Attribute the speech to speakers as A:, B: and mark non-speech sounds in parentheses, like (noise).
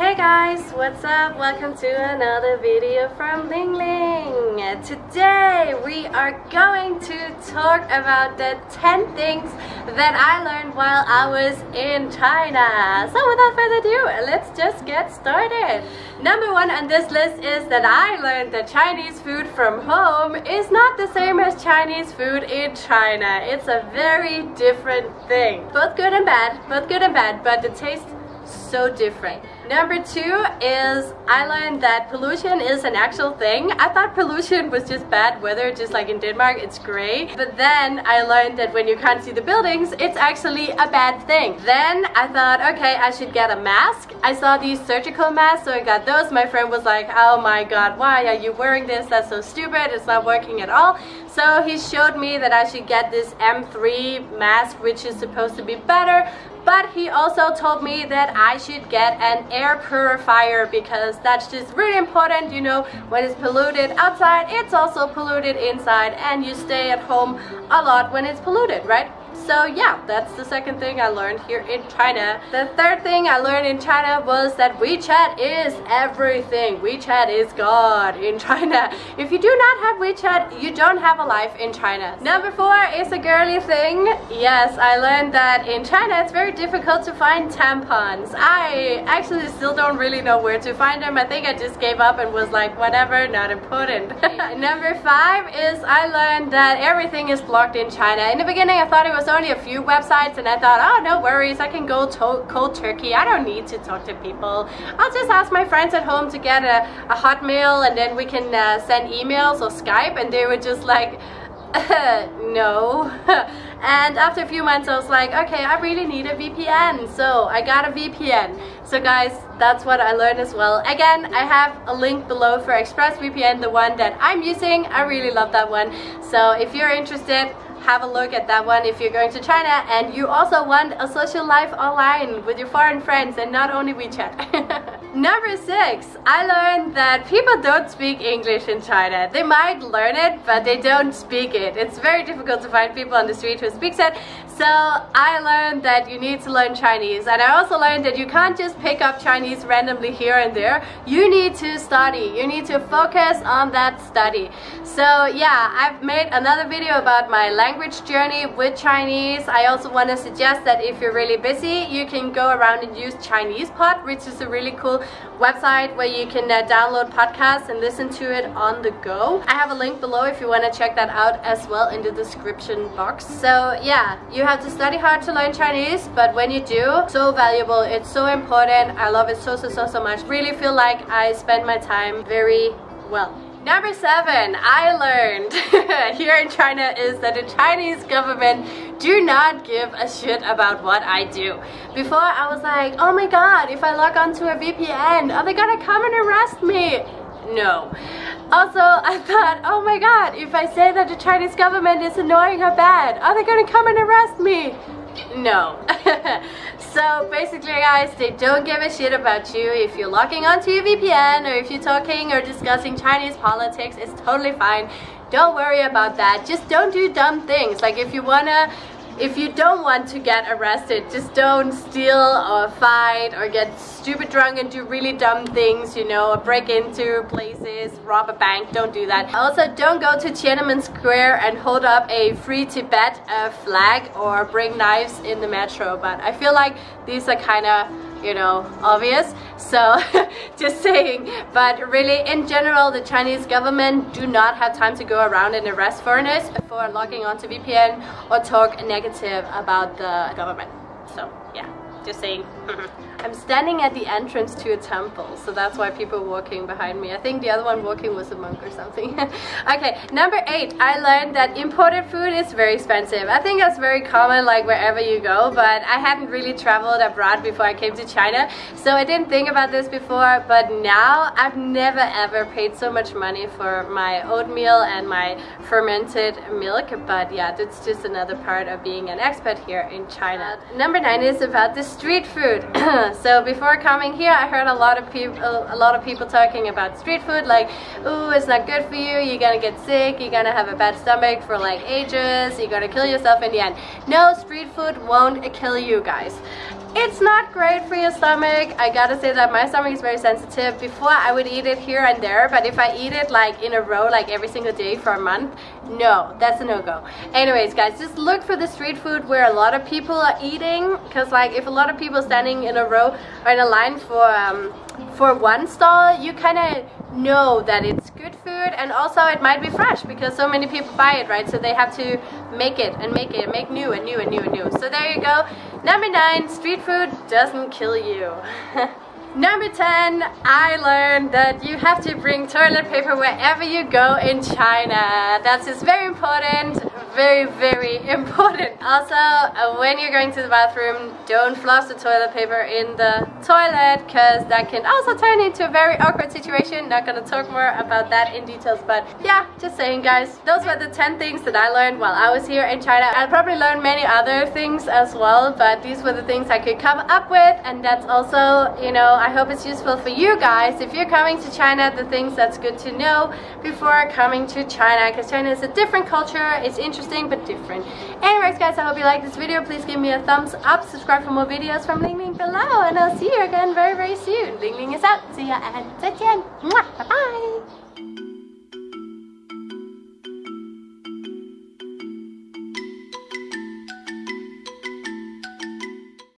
A: Hey guys, what's up? Welcome to another video from Ling Ling. Today we are going to talk about the 10 things that I learned while I was in China. So without further ado, let's just get started. Number one on this list is that I learned that Chinese food from home is not the same as Chinese food in China. It's a very different thing. Both good and bad, both good and bad, but the taste so different. Number two is I learned that pollution is an actual thing. I thought pollution was just bad weather, just like in Denmark, it's gray. But then I learned that when you can't see the buildings, it's actually a bad thing. Then I thought, okay, I should get a mask. I saw these surgical masks, so I got those. My friend was like, oh my god, why are you wearing this? That's so stupid, it's not working at all. So he showed me that I should get this M3 mask, which is supposed to be better, but he also told me that I should get an air purifier because that's just really important you know when it's polluted outside it's also polluted inside and you stay at home a lot when it's polluted right so yeah, that's the second thing I learned here in China. The third thing I learned in China was that WeChat is everything. WeChat is God in China. If you do not have WeChat, you don't have a life in China. Number four is a girly thing. Yes, I learned that in China it's very difficult to find tampons. I actually still don't really know where to find them. I think I just gave up and was like, whatever, not important. (laughs) Number five is I learned that everything is blocked in China. In the beginning I thought it was only a few websites and I thought, oh, no worries, I can go to cold turkey. I don't need to talk to people. I'll just ask my friends at home to get a, a Hotmail and then we can uh, send emails or Skype and they were just like, (laughs) no. (laughs) and after a few months I was like, okay, I really need a VPN. So I got a VPN. So guys, that's what I learned as well. Again, I have a link below for ExpressVPN, the one that I'm using. I really love that one. So if you're interested, have a look at that one if you're going to China and you also want a social life online with your foreign friends and not only WeChat. (laughs) Number six, I learned that people don't speak English in China. They might learn it, but they don't speak it. It's very difficult to find people on the street who speaks it. So I learned that you need to learn Chinese. And I also learned that you can't just pick up Chinese randomly here and there. You need to study. You need to focus on that study. So yeah, I've made another video about my language journey with Chinese. I also want to suggest that if you're really busy, you can go around and use Chinese Pod, which is a really cool website where you can uh, download podcasts and listen to it on the go. I have a link below if you want to check that out as well in the description box. So yeah, you have to study hard to learn Chinese, but when you do, so valuable. It's so important. I love it so, so, so, so much. Really feel like I spend my time very well. Number seven, I learned (laughs) here in China is that the Chinese government do not give a shit about what I do. Before I was like, oh my god, if I log onto a VPN, are they gonna come and arrest me? No. Also, (laughs) I thought, oh my god, if I say that the Chinese government is annoying or bad, are they gonna come and arrest me? No. (laughs) so basically guys, they don't give a shit about you if you're logging onto your VPN or if you're talking or discussing Chinese politics, it's totally fine. Don't worry about that. Just don't do dumb things. Like if you wanna if you don't want to get arrested, just don't steal or fight or get stupid drunk and do really dumb things, you know, or break into places, rob a bank, don't do that. Also, don't go to Tiananmen Square and hold up a free Tibet uh, flag or bring knives in the metro, but I feel like these are kind of you know, obvious. So (laughs) just saying. But really, in general, the Chinese government do not have time to go around and arrest foreigners for logging onto VPN or talk negative about the government. So yeah, just saying. (laughs) I'm standing at the entrance to a temple, so that's why people walking behind me. I think the other one walking was a monk or something. (laughs) okay, number eight, I learned that imported food is very expensive. I think that's very common like wherever you go, but I hadn't really traveled abroad before I came to China, so I didn't think about this before, but now I've never ever paid so much money for my oatmeal and my fermented milk, but yeah, that's just another part of being an expat here in China. Number nine is about the street food. (clears throat) so before coming here I heard a lot of people a lot of people talking about street food like ooh it's not good for you. You're gonna get sick. You're gonna have a bad stomach for like ages. You're gonna kill yourself in the end. No street food won't kill you guys it's not great for your stomach. I gotta say that my stomach is very sensitive. Before I would eat it here and there, but if I eat it like in a row, like every single day for a month, no, that's a no-go. Anyways, guys, just look for the street food where a lot of people are eating, because like if a lot of people standing in a row or in a line for um, for one stall, you kind of know that it's good food and also it might be fresh because so many people buy it, right? So they have to make it and make it and make new and new and new and new. So there you go. Number nine, street food doesn't kill you. (laughs) Number 10, I learned that you have to bring toilet paper wherever you go in China. That's very important very, very (laughs) important. Also, uh, when you're going to the bathroom, don't floss the toilet paper in the toilet because that can also turn into a very awkward situation. Not gonna talk more about that in details, but yeah, just saying guys, those were the 10 things that I learned while I was here in China. I probably learned many other things as well, but these were the things I could come up with and that's also, you know, I hope it's useful for you guys. If you're coming to China, the things that's good to know before coming to China because China is a different culture, it's interesting interesting but different. Anyways guys, I hope you liked this video. Please give me a thumbs up, subscribe for more videos from Ling Ling below, and I'll see you again very very soon. Ling Ling is out. See ya and 再见. Bye bye.